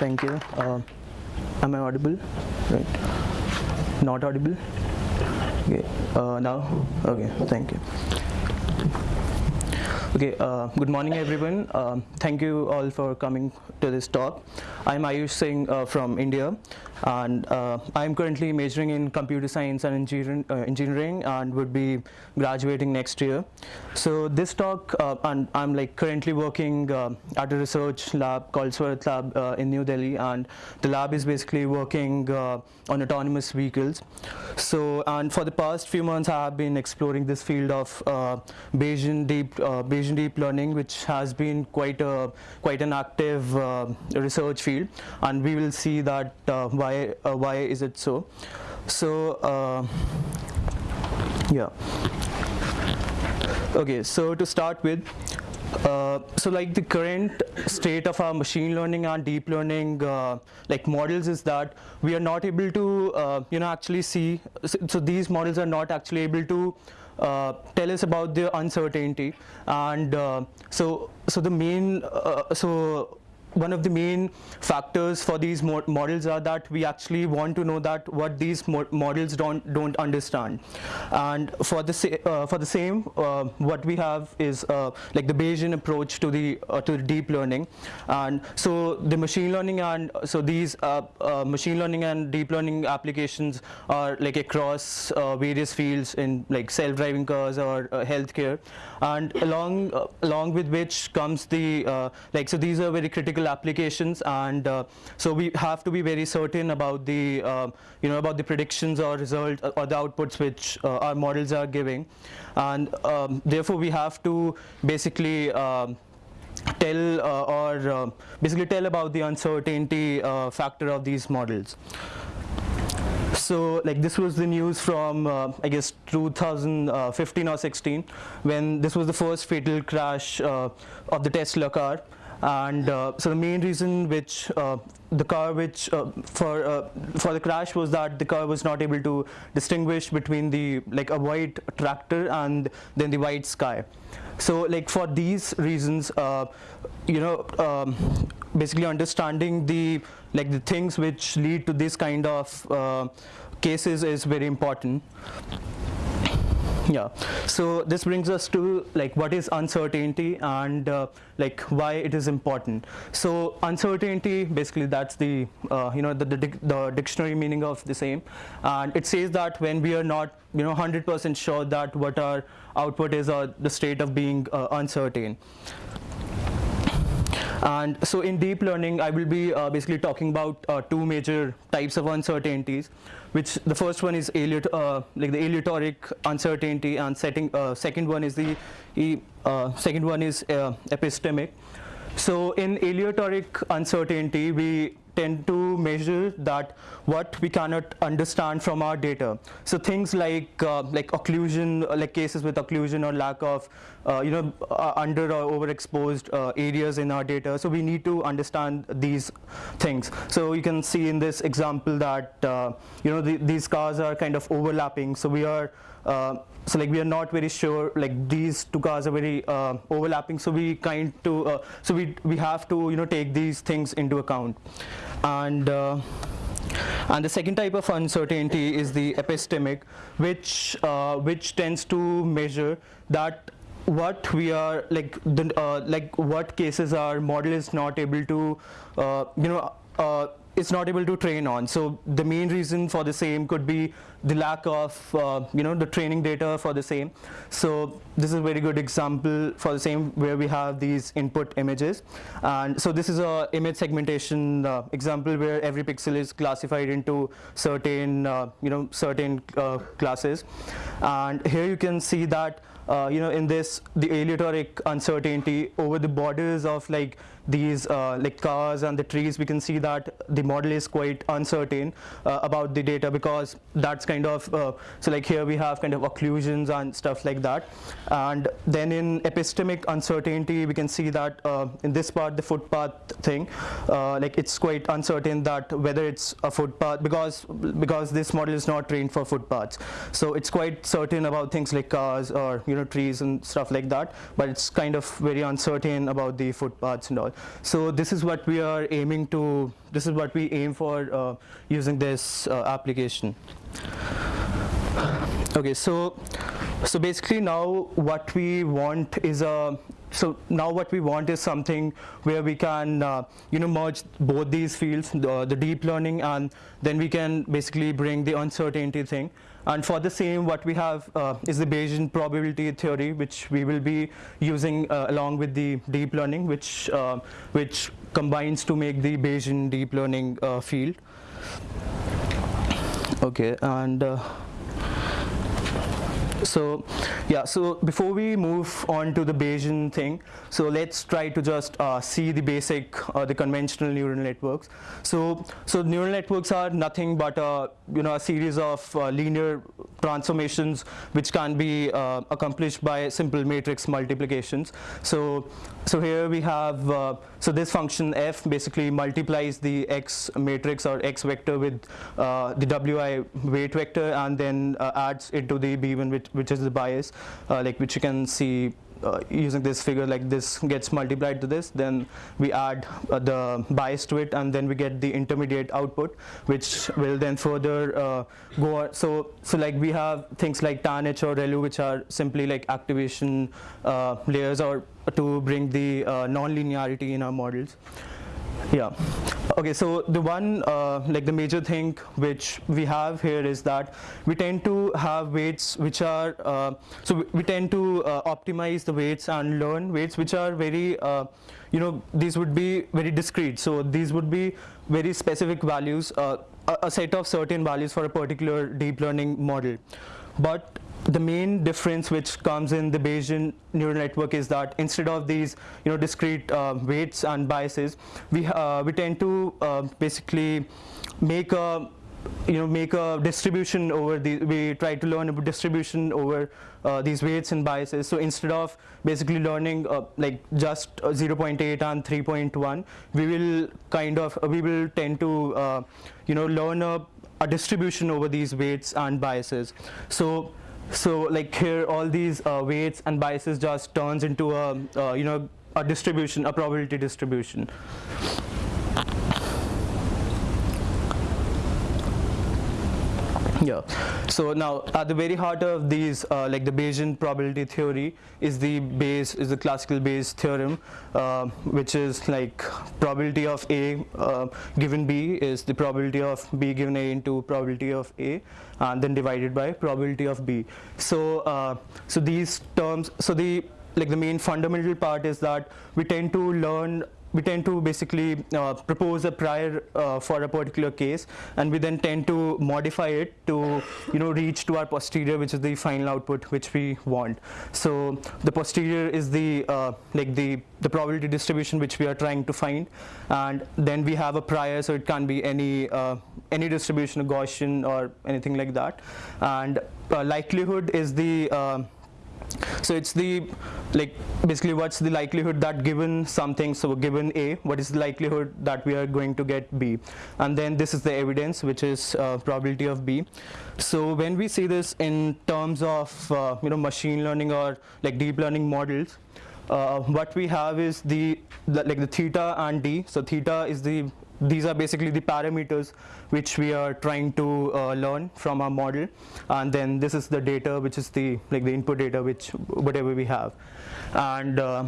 thank you. Uh, am I audible? Right. Not audible? Okay. Uh, now? Okay, thank you. Okay, uh, good morning everyone. Um, thank you all for coming to this talk. I'm Ayush Singh uh, from India and uh, I'm currently majoring in computer science and engineering, uh, engineering and would be graduating next year. So this talk, uh, and I'm like currently working uh, at a research lab called Swarat Lab in New Delhi and the lab is basically working on autonomous vehicles. So, and for the past few months I have been exploring this field of Bayesian deep, Bayesian deep learning which has been quite a quite an active research field and we will see that why why uh, why is it so? So uh, yeah. Okay so to start with uh, so like the current state of our machine learning and deep learning uh, like models is that we are not able to uh, you know actually see so, so, these models are not actually able to uh, tell us about the uncertainty. And uh, so so the main so one of the main factors for these mo models are that we actually want to know that what these mo models don't don't understand. And for the uh, for the same uh, what we have is uh, like the Bayesian approach to the uh, to the deep learning. And so the machine learning and so these uh, uh, machine learning and deep learning applications are like across various fields in like self-driving cars or healthcare. And along along with which comes the like so these are very critical applications and uh, so we have to be very certain about the uh, you know about the predictions or result or the outputs which uh, our models are giving and um, therefore we have to basically um, tell uh, or uh, basically tell about the uncertainty uh, factor of these models. So like this was the news from uh, I guess 2015 or 16 when this was the first fatal crash uh, of the Tesla car and uh, so the main reason which uh, the car which uh, for uh, for the crash was that the car was not able to distinguish between the like a white tractor and then the white sky. So like for these reasons uh, you know um, basically understanding the like the things which lead to this kind of cases is very important yeah. So this brings us to like what is uncertainty and uh, like why it is important. So uncertainty basically that's the uh, you know the, the, the, dictionary meaning of the same. And it says that when we are not you know 100% sure that what our output is or the state of being uh, uncertain and so in deep learning, I will be uh, basically talking about uh, two major types of uncertainties, which the first one is uh, like the aleatoric uncertainty, and setting, uh, second one is the uh, second one is uh, epistemic. So in aleatoric uncertainty, we tend to measure that what we cannot understand from our data. So things like uh, like occlusion, like cases with occlusion or lack of uh, you know uh, under or overexposed uh, areas in our data. So we need to understand these things. So you can see in this example that uh, you know the, these cars are kind of overlapping. So we are uh, so like we are not very sure like these two cars are very uh, overlapping so we kind to uh, so we we have to you know take these things into account and uh, and the second type of uncertainty is the epistemic which uh, which tends to measure that what we are like the uh, like what cases our model is not able to you know it's not able to train on. So the main reason for the same could be the lack of, uh, you know, the training data for the same. So this is a very good example for the same where we have these input images. And so this is a image segmentation uh, example where every pixel is classified into certain, uh, you know, certain uh, classes. And here you can see that uh, you know, in this, the aleatoric uncertainty over the borders of like these uh, like cars and the trees, we can see that the model is quite uncertain uh, about the data because that's kind of, uh, so like here we have kind of occlusions and stuff like that. And then in epistemic uncertainty, we can see that in this part, the footpath thing, like it's quite uncertain that whether it's a footpath because, because this model is not trained for footpaths. So it's quite certain about things like cars or, you know, know trees and stuff like that but it's kind of very uncertain about the footpaths and all so this is what we are aiming to this is what we aim for uh, using this uh, application. Okay so so basically now what we want is a so now what we want is something where we can uh, you know merge both these fields the, the, deep learning and then we can basically bring the uncertainty thing and for the same what we have uh, is the Bayesian probability theory which we will be using uh, along with the deep learning which uh, which combines to make the Bayesian deep learning uh, field. Okay and uh, so yeah, so before we move on to the Bayesian thing, so let's try to just uh, see the basic, uh, the conventional neural networks. So, so neural networks are nothing but a, you know, a series of uh, linear transformations which can be uh, accomplished by simple matrix multiplications. So, so here we have, uh, so this function f basically multiplies the x matrix or x vector with uh, the wi weight vector and then adds it to the b1 which, which is the bias, uh, like which you can see uh, using this figure like this gets multiplied to this then we add uh, the bias to it and then we get the intermediate output which will then further uh, go so so like we have things like TANH or ReLU which are simply like activation uh, layers or to bring the uh, non-linearity in our models yeah. Okay, so the one, uh, like the major thing which we have here is that we tend to have weights which are, uh, so we, tend to uh, optimize the weights and learn weights which are very, uh, you know, these would be very discrete. So these would be very specific values, uh, a, a set of certain values for a particular deep learning model. But the main difference which comes in the Bayesian neural network is that instead of these you know discrete uh, weights and biases we uh, we tend to uh, basically make a you know make a distribution over the we try to learn a distribution over uh, these weights and biases. So instead of basically learning uh, like just uh, 0.8 and 3.1 we will kind of we will tend to uh, you know learn a, a distribution over these weights and biases. So so like here, all these uh, weights and biases just turns into a, uh, you know, a distribution, a probability distribution. Yeah. So now, at the very heart of these, uh, like the Bayesian probability theory, is the Bayes is the classical Bayes theorem, uh, which is like probability of A uh, given B is the probability of B given A into probability of A, and then divided by probability of B. So, uh, so these terms, so the like the main fundamental part is that we tend to learn we tend to basically uh, propose a prior uh, for a particular case and we then tend to modify it to you know reach to our posterior which is the final output which we want. So the posterior is the uh, like the the probability distribution which we are trying to find and then we have a prior so it can be any uh, any distribution Gaussian or anything like that. And uh, likelihood is the uh, so it's the like basically what's the likelihood that given something so given A what is the likelihood that we are going to get B? And then this is the evidence which is uh, probability of B. So when we see this in terms of uh, you know machine learning or like deep learning models uh, what we have is the, the like the theta and D. So theta is the these are basically the parameters which we are trying to uh, learn from our model. And then this is the data which is the like the input data which whatever we have. And uh,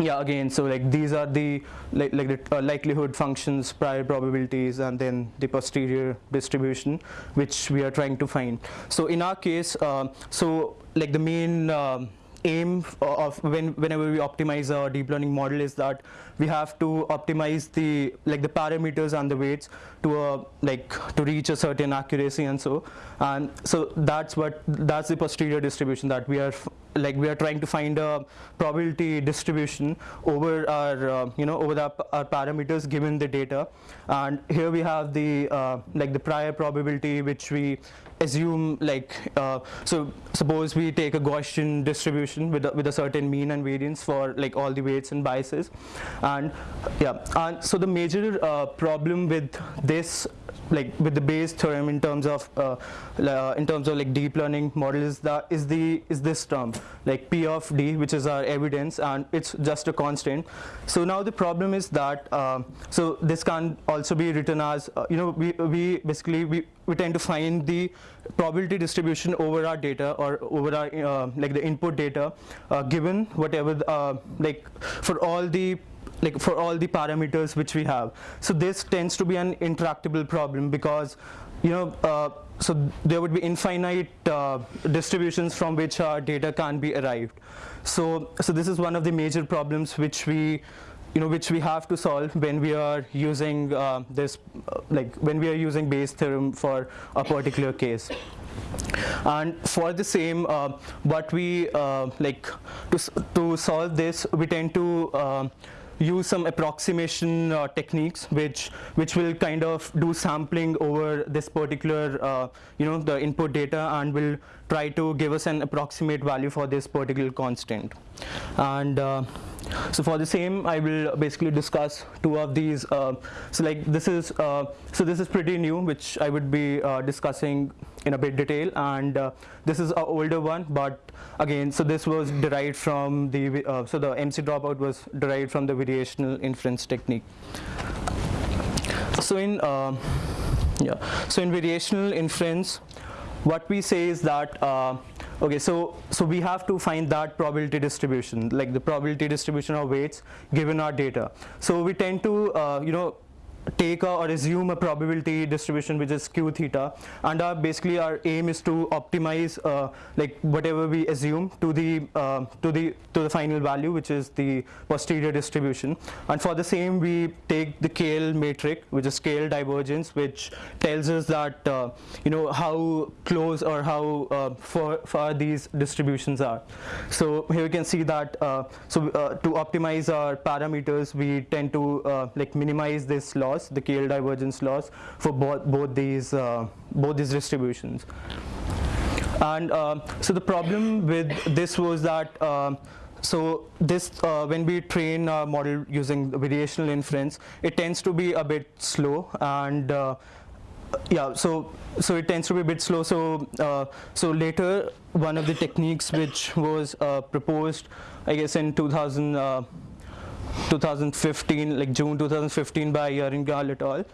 yeah again so like these are the like, like the uh, likelihood functions prior probabilities and then the posterior distribution which we are trying to find. So in our case uh, so like the main um, aim uh, of when whenever we optimize our deep learning model is that we have to optimize the like the parameters and the weights to a like to reach a certain accuracy and so and so that's what that's the posterior distribution that we are like we are trying to find a probability distribution over our uh, you know over the, our parameters given the data. And here we have the uh, like the prior probability which we assume like uh, so suppose we take a Gaussian distribution with a, with a certain mean and variance for like all the weights and biases. And yeah and so the major uh, problem with this like with the Bayes theorem in terms of uh, in terms of like deep learning model is that is the is this term like p of d, which is our evidence, and it's just a constant. So now the problem is that uh, so this can also be written as uh, you know we we basically we we tend to find the probability distribution over our data or over our uh, like the input data uh, given whatever like for all the like for all the parameters which we have. So this tends to be an intractable problem because you know uh, so there would be infinite uh, distributions from which our data can be arrived. So so this is one of the major problems which we you know which we have to solve when we are using uh, this uh, like when we are using Bayes theorem for a particular case and for the same uh, what we uh, like to, to solve this we tend to use some approximation uh, techniques which which will kind of do sampling over this particular uh, you know the input data and will try to give us an approximate value for this particular constant. And uh, so for the same, I will basically discuss two of these. Uh, so like this is uh, so this is pretty new, which I would be uh, discussing in a bit detail, and uh, this is an older one. But again, so this was derived from the uh, so the MC dropout was derived from the variational inference technique. So in uh, yeah, so in variational inference, what we say is that Okay, so so we have to find that probability distribution, like the probability distribution of weights given our data. So we tend to, uh, you know, take a, or assume a probability distribution which is q theta and our basically our aim is to optimize uh, like whatever we assume to the uh, to the to the final value which is the posterior distribution. And for the same we take the KL matrix which is KL divergence which tells us that uh, you know how close or how uh, far, far these distributions are. So here you can see that uh, so uh, to optimize our parameters we tend to like minimize this loss the KL divergence loss for both, both these uh, both these distributions. And uh, so the problem with this was that uh, so this, uh, when we train a model using variational inference, it tends to be a bit slow and uh, yeah, so so it tends to be a bit slow. So uh, so later, one of the techniques which was uh, proposed, I guess in 2000. 2015, like June 2015 by Yarin Gal et al.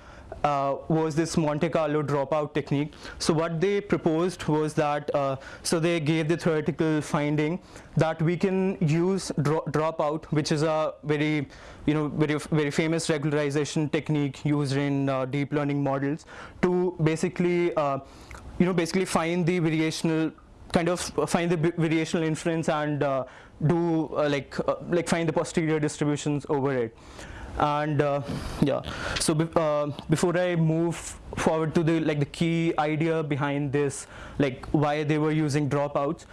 Uh, was this Monte Carlo dropout technique. So what they proposed was that, uh, so they gave the theoretical finding that we can use dro dropout, which is a very, you know, very, very famous regularization technique used in uh, deep learning models to basically, uh, you know, basically find the variational kind of find the variational inference and uh, do uh, like uh, like find the posterior distributions over it. And uh, yeah. So be uh, before i move forward to the like the key idea behind this like why they were using dropouts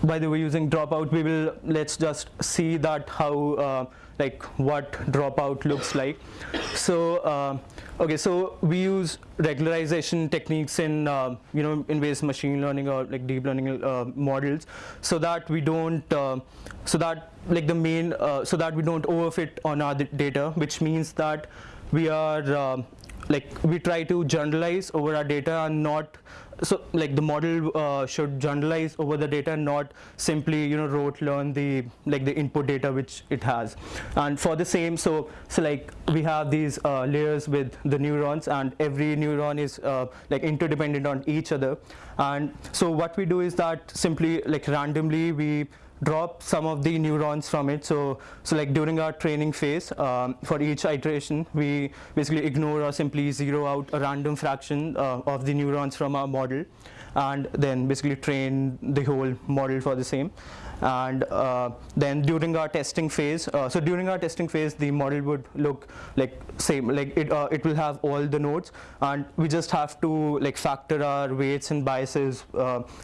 why they were using dropout we will let's just see that how uh, like what dropout looks like. So uh, okay so we use regularization techniques in uh, you know in various machine learning or like deep learning uh, models so that we don't uh, so that like the main uh, so that we don't overfit on our data which means that we are uh, like we try to generalize over our data and not so like the model uh, should generalize over the data not simply you know rote learn the like the input data which it has. And for the same so so like we have these uh, layers with the neurons and every neuron is uh, like interdependent on each other. And so what we do is that simply like randomly we drop some of the neurons from it. So, so like during our training phase, um, for each iteration, we basically ignore or simply zero out a random fraction uh, of the neurons from our model and then basically train the whole model for the same and uh, then during our testing phase uh, so during our testing phase the model would look like same like it uh, it will have all the nodes and we just have to like factor our weights and biases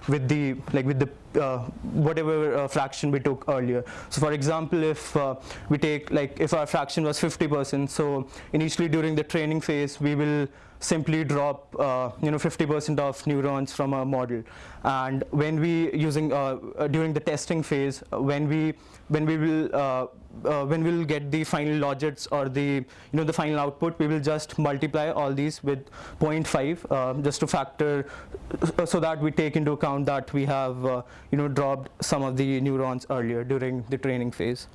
with the like with the uh, whatever uh, fraction we took earlier. So for example, if uh, we take like if our fraction was 50%, so initially during the training phase, we will simply drop uh, you know 50% of neurons from a model. And when we using uh, uh, during the testing phase uh, when we when we will uh, uh, when we'll get the final logits or the you know the final output we will just multiply all these with 0.5 uh, just to factor so that we take into account that we have uh, you know dropped some of the neurons earlier during the training phase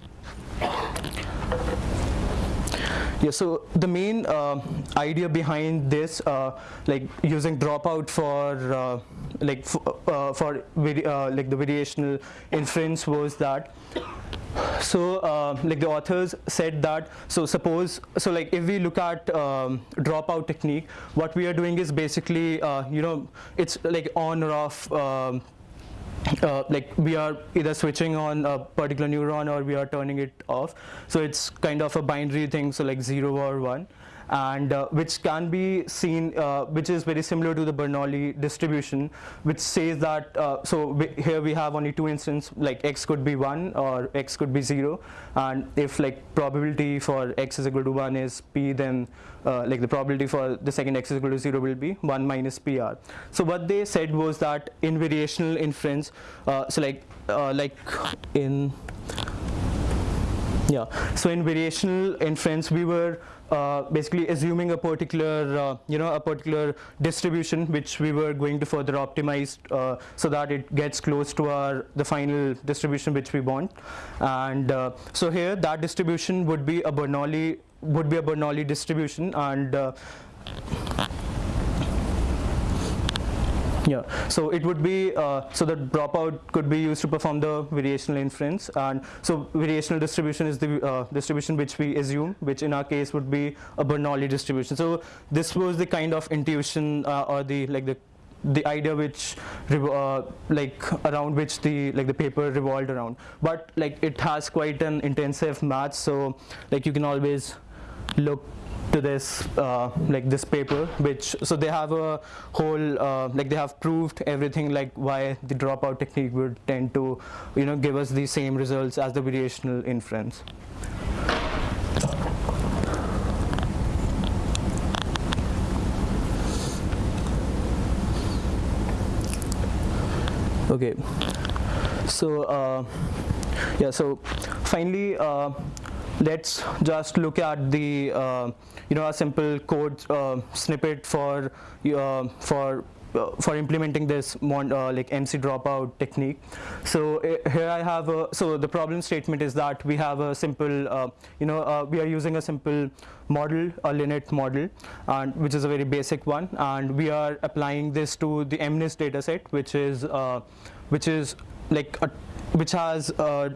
yeah, so the main uh, idea behind this, uh, like using dropout for uh, like uh, for uh, like the variational inference was that so uh, like the authors said that so suppose so like if we look at um, dropout technique what we are doing is basically you know it's like on or off um, uh, like we are either switching on a particular neuron or we are turning it off. So it's kind of a binary thing. So like 0 or 1 and uh, which can be seen, uh, which is very similar to the Bernoulli distribution, which says that, uh, so we, here we have only two instances, like x could be 1 or x could be 0, and if like probability for x is equal to 1 is p, then uh, like the probability for the second x is equal to 0 will be 1 minus pr. So what they said was that in variational inference, uh, so like, uh, like in, yeah, so in variational inference, we were uh, basically assuming a particular, uh, you know, a particular distribution which we were going to further optimize uh, so that it gets close to our the final distribution which we want. And uh, so here, that distribution would be a Bernoulli would be a Bernoulli distribution, and uh, yeah, so it would be, uh, so the dropout could be used to perform the variational inference. And so variational distribution is the uh, distribution which we assume, which in our case would be a Bernoulli distribution. So this was the kind of intuition uh, or the, like the the idea which uh, like around which the like the paper revolved around but like it has quite an intensive math so like you can always look to this uh, like this paper which so they have a whole uh, like they have proved everything like why the dropout technique would tend to you know give us the same results as the variational inference. Okay. So uh, yeah so finally uh, let's just look at the uh, you know a simple code uh, snippet for uh, for uh, for implementing this uh, like MC dropout technique. So uh, here I have a, so the problem statement is that we have a simple uh, you know we are using a simple model a LeNet model and which is a very basic one and we are applying this to the MNIST dataset which is which is like a which has uh,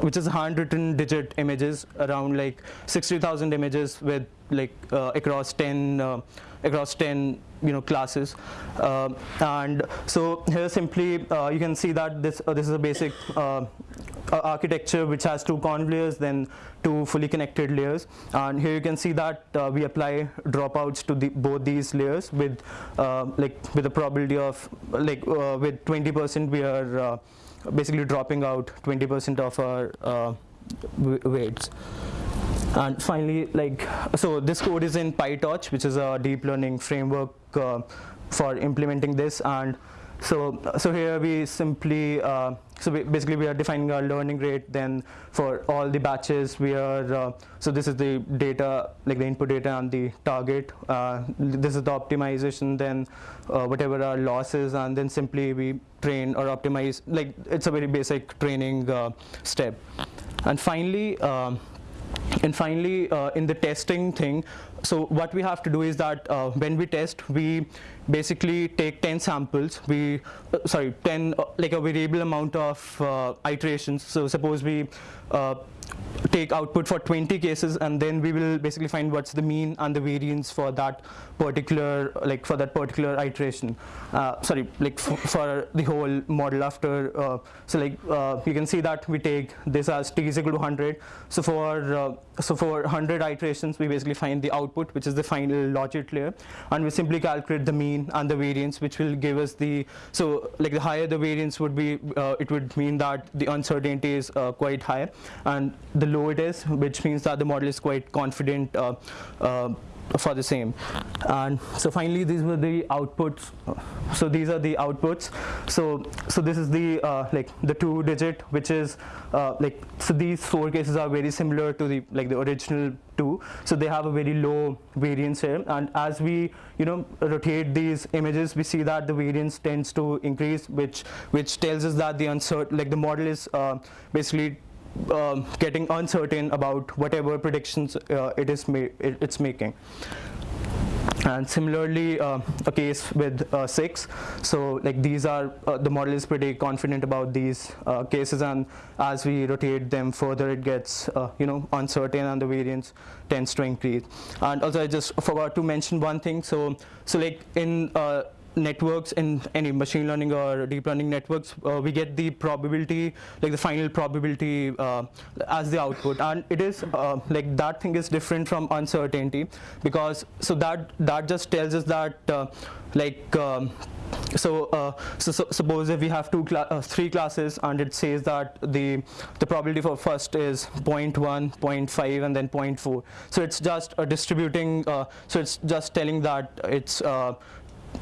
which is handwritten digit images around like 60,000 images with like uh, across 10 uh, across 10 you know classes. Uh, and so here simply uh, you can see that this uh, this is a basic architecture which has two conv layers then two fully connected layers. And here you can see that we apply dropouts to the, both these layers with like with a probability of like with 20% we are basically dropping out 20% of our weights. And finally like so this code is in pytorch which is a deep learning framework uh, for implementing this. And so so here we simply uh, so we basically we are defining our learning rate then for all the batches. We are uh, so this is the data like the input data and the target. Uh, this is the optimization then uh, whatever our losses and then simply we train or optimize like it's a very basic training uh, step. And finally um, and finally, uh, in the testing thing, so what we have to do is that uh, when we test, we basically take 10 samples. We, uh, sorry, 10, uh, like a variable amount of uh, iterations. So suppose we uh, take output for 20 cases and then we will basically find what's the mean and the variance for that particular like for that particular iteration uh, sorry like for the whole model after so like you can see that we take this as t is equal to 100 so for so for 100 iterations we basically find the output which is the final logit layer. And we simply calculate the mean and the variance which will give us the so like the higher the variance would be uh, it would mean that the uncertainty is uh, quite high. And the low it is, which means that the model is quite confident uh, uh, for the same. And so finally, these were the outputs. So these are the outputs. So so this is the uh, like the two digit, which is uh, like so these four cases are very similar to the like the original two. So they have a very low variance here. And as we you know rotate these images, we see that the variance tends to increase, which which tells us that the uncertain like the model is uh, basically um, getting uncertain about whatever predictions uh, it is ma it, it's making. And similarly, uh, a case with uh, six. So like these are, uh, the model is pretty confident about these uh, cases and as we rotate them further, it gets, uh, you know, uncertain and the variance tends to increase. And also I just forgot to mention one thing. So, so like in uh, networks in any machine learning or deep learning networks, uh, we get the probability, like the final probability uh, as the output. And it is, uh, like that thing is different from uncertainty because, so that, that just tells us that uh, like, um, so, uh, so, so, suppose if we have two cla uh, three classes and it says that the the probability for first is 0 0.1 0 0.5 and then 0 0.4 so it's just uh, distributing uh, so it's just telling that it's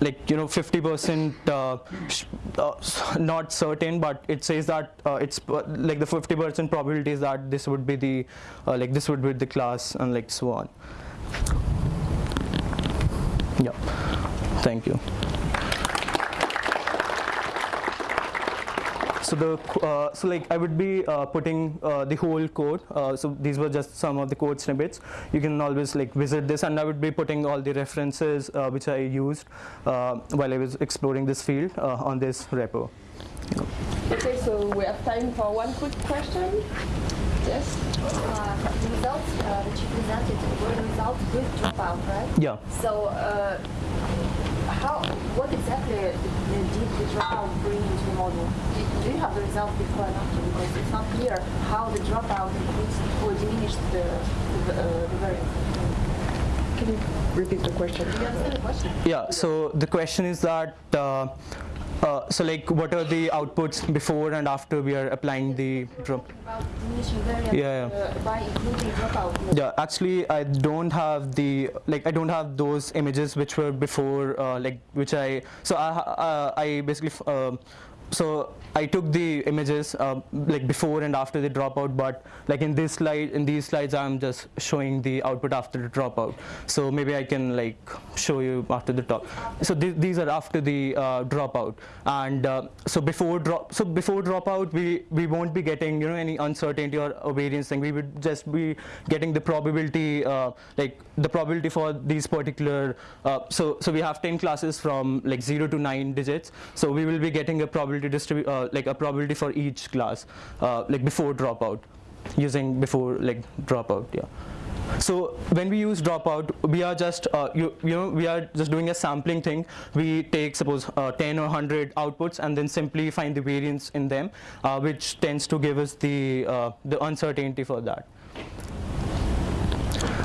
like you know 50% uh, uh, not certain but it says that uh, it's uh, like the 50% probability is that this would be the uh, like this would be the class and like so on. Yeah. Thank you so the uh, so like I would be uh, putting uh, the whole code. Uh, so these were just some of the code snippets. You can always like visit this, and I would be putting all the references uh, which I used uh, while I was exploring this field on this repo. Okay, so we have time for one quick question. Yes. the results that you presented were the results with dropout, right? Yeah. So how, what exactly did the dropout bring into the model? Do you have the results before and after? Because it's not clear how the dropout increased or diminished the, the, uh, the variance. Can you repeat the question? Do you understand the question? Yeah, so the question is that uh, uh, so like what are the outputs before and after we are applying the drop? yeah, yeah. Uh. Yeah, actually I don't have the like I don't have those images which were before uh, like which I so I uh, I basically um, so I took the images uh, like before and after the dropout, but like in this slide, in these slides, I'm just showing the output after the dropout. So maybe I can like show you after the top. So th these are after the uh, dropout, and uh, so before drop, so before dropout, we we won't be getting you know any uncertainty or variance thing. We would just be getting the probability, uh, like the probability for these particular. Uh, so so we have 10 classes from like zero to nine digits. So we will be getting a probability probability distribute uh, like a probability for each class uh, like before dropout using before like dropout yeah so when we use dropout, we are just uh, you, you know we are just doing a sampling thing. We take suppose uh, 10 or 100 outputs and then simply find the variance in them, uh, which tends to give us the uh, the uncertainty for that.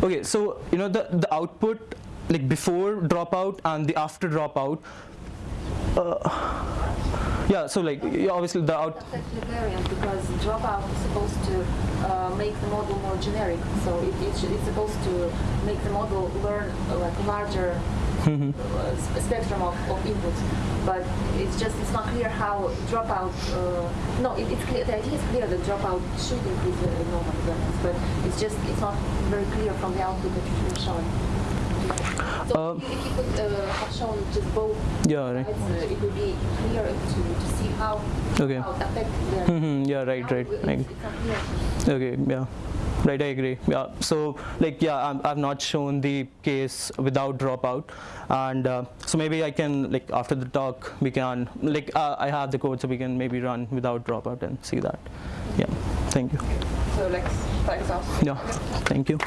Okay, so you know the the output like before dropout and the after dropout. Uh, yeah, so like obviously the out. Variant because dropout is supposed to uh, make the model more generic. So it, it's, it's supposed to make the model learn uh, like larger mm-hmm. uh, spectrum of, of inputs. But it's just it's not clear how dropout. Uh, no, it, it's clear. The idea is clear that dropout should increase the normal variance, but it's just it's not very clear from the output that you're showing. So uh, if you could uh, have shown just both yeah, right. sides, uh, it would be clear to, to see how, okay. how it affects the... Mm -hmm, yeah, right, right. It's, it's okay, yeah. Right, I agree. Yeah. So, like, yeah, i have not shown the case without dropout, and uh, so maybe I can, like, after the talk, we can, like, uh, I have the code, so we can maybe run without dropout and see that. Yeah. Thank you. So, like, thanks, Yeah. Thank you.